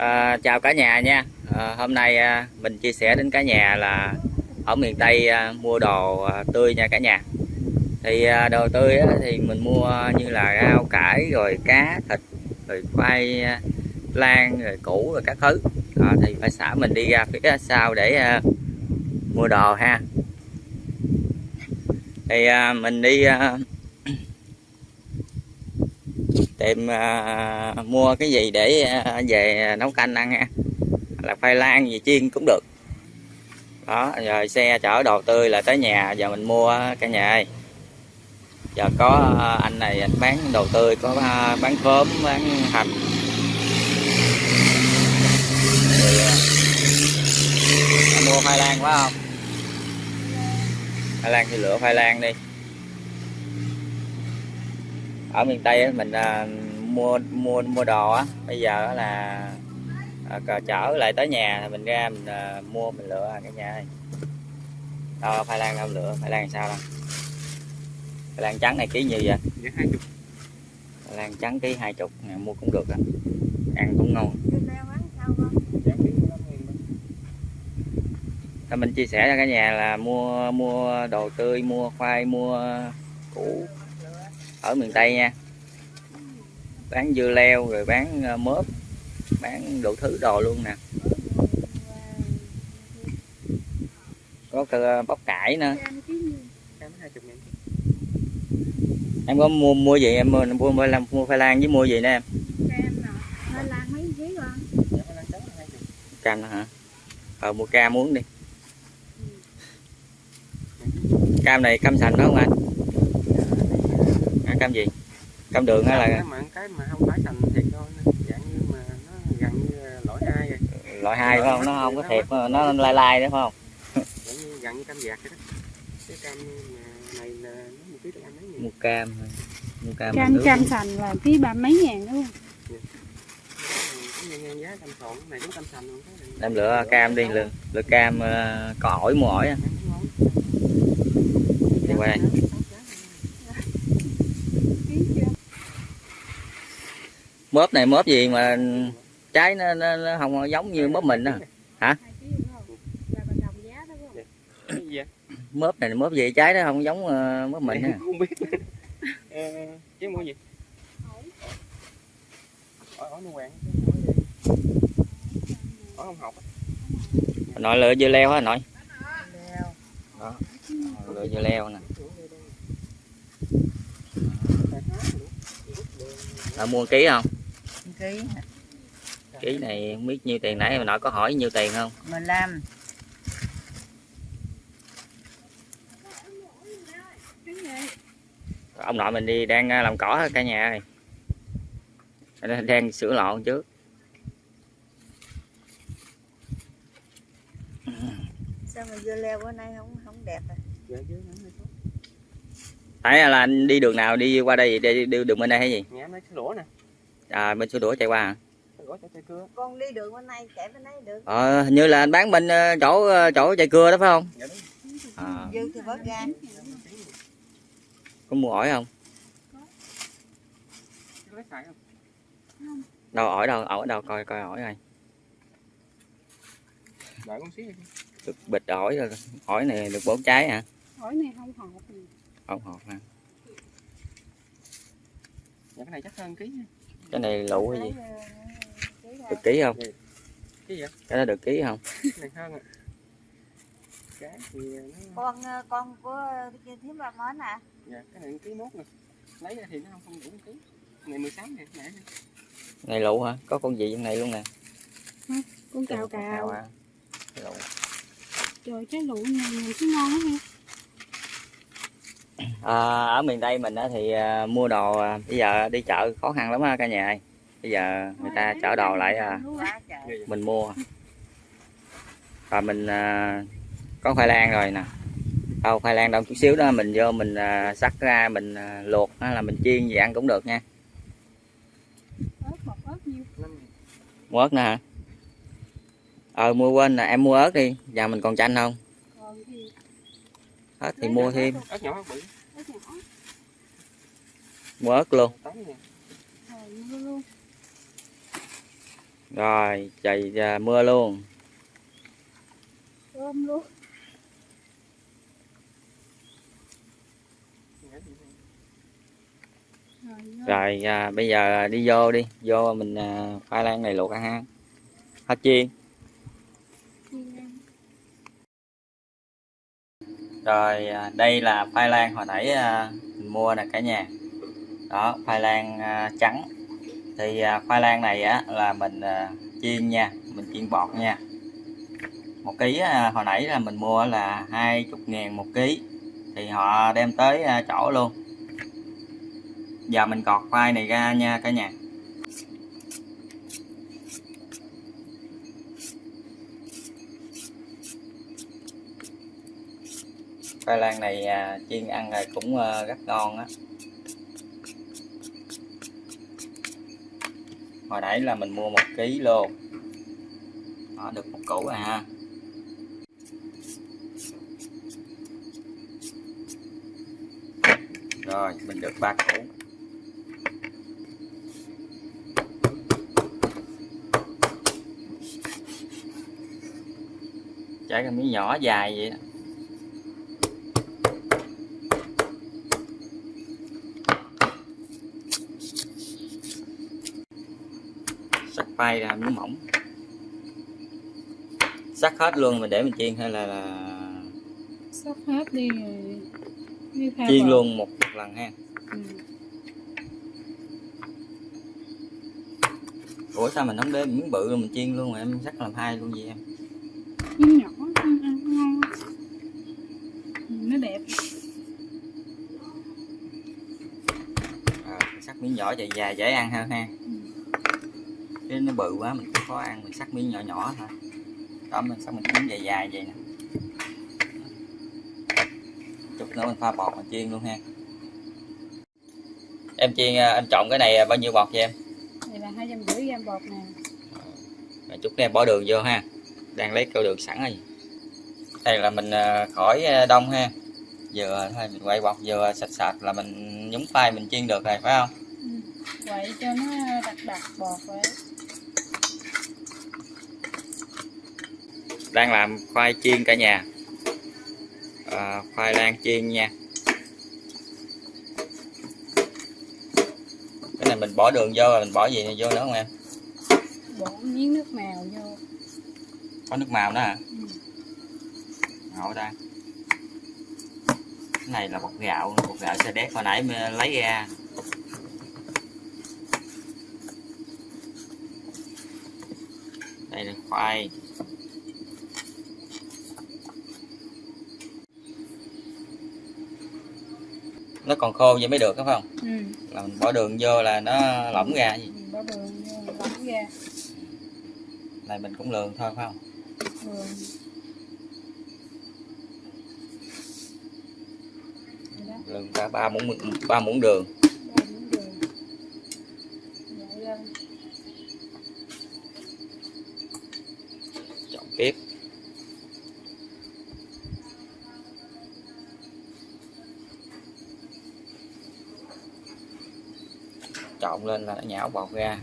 À, chào cả nhà nha. À, hôm nay à, mình chia sẻ đến cả nhà là ở miền Tây à, mua đồ à, tươi nha cả nhà. Thì à, đồ tươi á, thì mình mua như là rau cải rồi cá thịt rồi khoai à, lang rồi củ rồi các thứ. À, thì phải xã mình đi ra phía sau để à, mua đồ ha. Thì à, mình đi à, tìm à, mua cái gì để à, về nấu canh ăn ha. Là khoai lang gì chiên cũng được. Đó rồi xe chở đồ tươi là tới nhà giờ mình mua cả nhà ơi. Giờ có à, anh này anh bán đồ tươi có à, bán khóm bán hành. Rồi, anh mua khoai lang quá không? Khoai lang thì lựa khoai lang đi ở miền tây mình à, mua mua mua đồ á bây giờ là à, cờ chở lại tới nhà mình ra mình à, mua mình lựa cả nhà ơi đâu khoai lang đâu lựa khoai lang sao đâu? Khoai lang trắng này ký nhiêu vậy? Dạ khoai lang trắng ký hai chục mua cũng được á. Ăn cũng ngon. Thì mình chia sẻ cho cả nhà là mua mua đồ tươi mua khoai mua củ ở miền tây nha. Bán dưa leo rồi bán ờ, mớp bán đủ thứ đồ luôn nè. Có cơ bắp cải nữa. Em có mua mua gì em? Mua mua mua, mua khoai lang với mua gì nữa em? Cam hả? Ờ mua cam muốn đi. Cam này cam sành đó không anh cam gì cam đường hay là Cái mà cái mà không phải thành thiệt thôi dạng như mà nó gần như là loại hai rồi. loại hai phải không nó không có thiệt mà nó lai lai nữa phải không Dạng như gần như cam vạt vậy đó. Cái cam này là nó một ký được ăn mấy nghìn. mua cam thôi. mua cam cam cam sành là ký ba mấy ngàn đúng không này. em lựa cam đi lựa, lựa cam ờ, có ổi mua ổi ngon. đi qua đây ký chưa mớp này mớp gì mà trái nó, nó, nó không giống như mớp mình đó vậy? mớp này mớp gì trái nó không giống ờ, mớp mình á Không biết. Ờ, chứ mua gì? Á. nội lựa dưa leo hả nội đó lựa dưa leo nè à, mua ký không ký ký này không biết nhiêu tiền nãy mà nội có hỏi nhiêu tiền không? 15 ông nội mình đi đang ờ, làm cỏ cả nhà ơi? Đang sửa lọn trước. Sao mà dưa leo bữa nay không không đẹp à? Hơi tốt. tại là anh đi đường nào đi qua đây đi, đi đường bên đây hay gì? Nhà em lấy cái lũa nè. À bên số đũa chạy qua hả cưa. con đi đường bên này chạy bên đấy được ờ hình như là anh bán bên ờ, chỗ ờ, chỗ chạy cưa đó phải không Dạ à, dư thì bớt ra có mua ổi không Có lấy xài không? đâu ổi đâu ổi đâu coi coi ổi đi. được bịch ổi rồi ổi này được bốn trái hả hỏi này không hột nè. không hột ha Dạ cái này chắc hơn ký nha. Cái này lụ hay gì ra. được ký không Cái gì vậy? cái đó được ký không này nó con ờ, con của kia thím ba mến à dạ cái này ký mốt nè. Lấy ra thì nó không không đủ ký. Này 16 ngàn nãy. này lụ hả có con gì trong này luôn nè con cào cào à. Cái lụ. trời trái lụ này nhìn cái ngon lắm ha à, ở miền tây mình á thì à, mua đồ à, bây giờ đi chợ khó khăn lắm ha cả nhà ơi. Bây giờ người ta chở đồ lại à, mình mua. Và mình à, có khoai lang rồi nè. Đâu khoai lang đâu chút xíu đó mình vô mình à, sắc ra mình à, luộc hay là mình chiên gì ăn cũng được nha. Mua ớt nữa hả? Ờ mua quên là em mua ớt đi giờ mình còn chanh không? Hết thì mua thêm. Ớt nhỏ bự. Ớt nhỏ mua ớt luôn. Rồi rồi trời à, mưa luôn. Ôm luôn. Rồi, à, bây giờ đi vô đi. Vô mình à, khoai lang này luộc ăn ha. Hết chiên. Chiên ăn. rồi à, đây là khoai lang hồi nãy à, mình mua nè cả nhà đó khoai lang à, trắng. Thì à, khoai lang này á là mình à, chiên nha mình chiên bọt nha. Một ký à, hồi nãy là mình mua là hai chục ngàn một ký. Thì họ đem tới à, chỗ luôn. Giờ mình cọt khoai này ra nha cả nhà. Khoai lang này à, chiên ăn rồi cũng à, rất ngon á. Hồi nãy là mình mua một ký luôn đó, được một củ rồi ha. Rồi mình được ba củ. Trái cái miếng nhỏ dài vậy đó. Bay ra miếng mỏng. Sắc hết luôn mình để mình chiên hay là, là hết đi rồi đi chiên luôn một lần ha. Ừ. ủa sao mình không để miếng bự mình chiên luôn mà em sắc làm hai luôn vậy em? Miếng nhỏ ăn ăn ngon. Ừ, nó đẹp. À, sắc miếng nhỏ dài dài dễ ăn hơn ha. Ừ. cái nó bự quá mình cũng khó ăn mình sắc miếng nhỏ nhỏ thôi. Đó mình sắc mình miếng dài dài vậy nè. Chút nữa mình pha bọt mình chiên luôn ha. Em chiên à, em trộn cái này bao nhiêu bọt vậy em? Này là hai trăm rưỡi gram bột nè. Rồi chút nữa em bỏ đường vô ha. Đang lấy cao đường sẵn rồi. Đây là mình à, khỏi à, đông ha. Vừa thôi mình quay bọt vừa sạch sạch là mình nhúng tay mình chiên được rồi phải không? Ừ. quậy cho nó đặc đặc bột vậy đang làm khoai chiên cả nhà. À, khoai lang chiên nha. Cái này mình bỏ đường vô rồi mình bỏ gì vô nữa không em? Bỏ miếng nước màu vô. Có nước màu nữa hả? Ừ. ngộ ta. Cái này là bột gạo bột gạo xe đét hồi nãy mới lấy ra. Đây là khoai nó còn khô vậy mới được phải không? Ừ. là mình bỏ đường vô là nó lỏng ra gì Ừ, bỏ đường vô lỏng ra. Này mình cũng lường thôi phải không? Đó, lường cả ba muỗng ba muỗng đường. Trộn tiếp trộn lên là nó nhão bọt ra.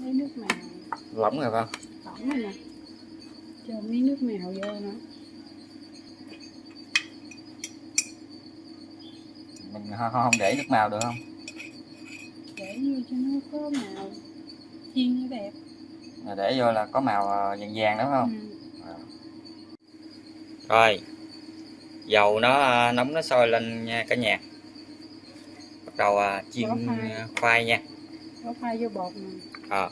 Lấy nước màu lỏng rồi không? Lỏng rồi nè cho miếng nước màu vô nữa mình không, không để nước màu được không? Để vô cho nó có màu chiên nó đẹp Rồi để vô là có màu ờ, vàng vàng phải không? Ừ. rồi dầu nó ờ, nóng nó sôi lên nha cả nhà. Bắt đầu ờ, chiên Bỏ khoai. khoai nha. Bỏ khoai vô bột nè. Ờ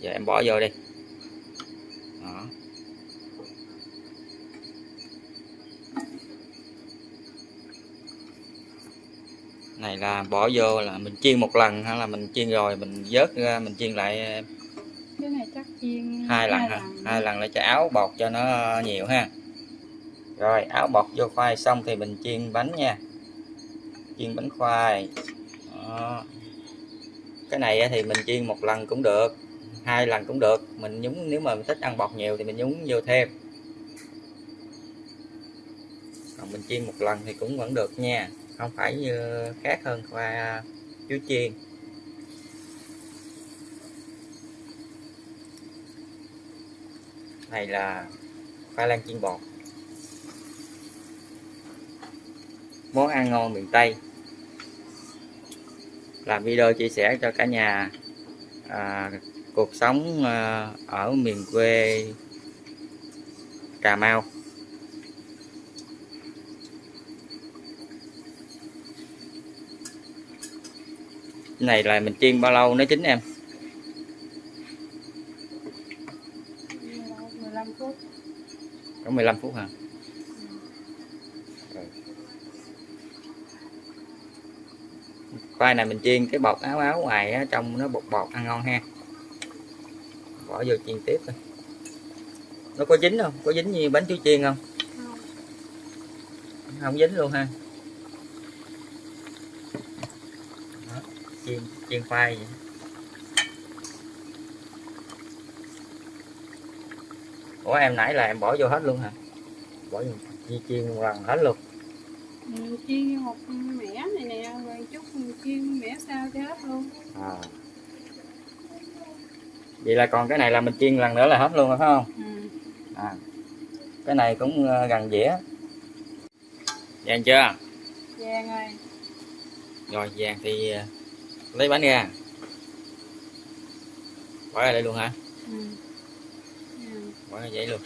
giờ em bỏ vô đi. Đó. Này là bỏ vô là mình chiên một lần hay là mình chiên rồi mình vớt ra mình chiên lại cái này chắc chiên hai lần hả? hai lần để cho áo bột cho nó nhiều ha rồi, áo bột vô khoai xong thì mình chiên bánh nha. Chiên bánh khoai. Đó. cái này thì mình chiên một lần cũng được, hai lần cũng được. Mình nhúng, nếu mà mình thích ăn bột nhiều thì mình nhúng vô thêm. Còn mình chiên một lần thì cũng vẫn được nha, không phải như khác hơn khoai à, chuối chiên. Này là khoai lang chiên bột. Món ăn ngon miền Tây. Làm video chia sẻ cho cả nhà à, cuộc sống à, ở miền quê Cà Mau. Cái này là mình chiên bao lâu nó chín em? 15 phút. Có 15 phút hả khoai này mình chiên cái bột áo áo ngoài á, trong nó bột bột ăn ngon ha. Bỏ vô chiên tiếp thôi. Nó có dính không? Có dính như bánh chuối chiên không? Không. Không dính luôn ha. Đó, chiên chiên khoai vậy. ủa em nãy là em bỏ vô hết luôn hả? Bỏ vô chi chiên lần hết luôn chiên một mẻ này nè rồi chút mình chiên mẻ sao cho hết luôn à. vậy là còn cái này là mình chiên lần nữa là hết luôn rồi phải không ừ. à. cái này cũng ờ, gần dĩa vàng chưa vàng rồi rồi vàng thì ờ, lấy bánh ra bỏ ra đây luôn hả ừ. Ừ. bỏ ra vậy luôn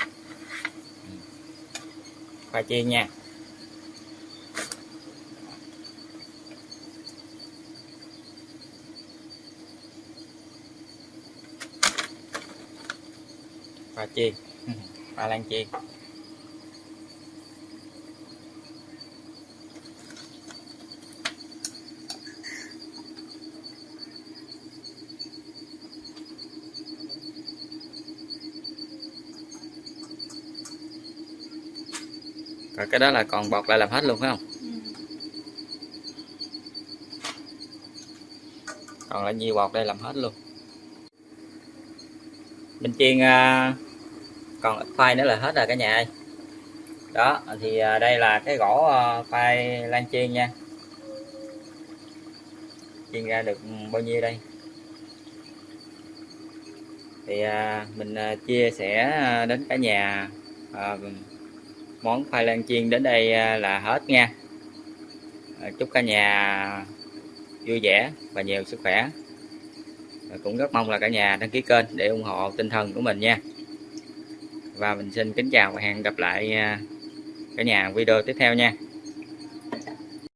Ừ. khoai chiên nha khoai chiên khoai lang chiên rồi cái đó là còn bọt lại làm hết luôn phải không? Ừ. còn lại nhiều bọt đây làm hết luôn. Mình chiên à, còn ít khoai nữa là hết rồi cả nhà ơi. Đó, thì à, đây là cái gỗ à, khoai lang chiên nha. Chiên ra được ừ, bao nhiêu đây? Thì à, mình chia sẻ đến cả nhà món khoai lang chiên đến đây là hết nha. Chúc cả nhà vui vẻ và nhiều sức khỏe. Cũng rất mong là cả nhà đăng ký kênh để ủng hộ tinh thần của mình nha và mình xin kính chào và hẹn gặp lại à, cả nhà video tiếp theo nha.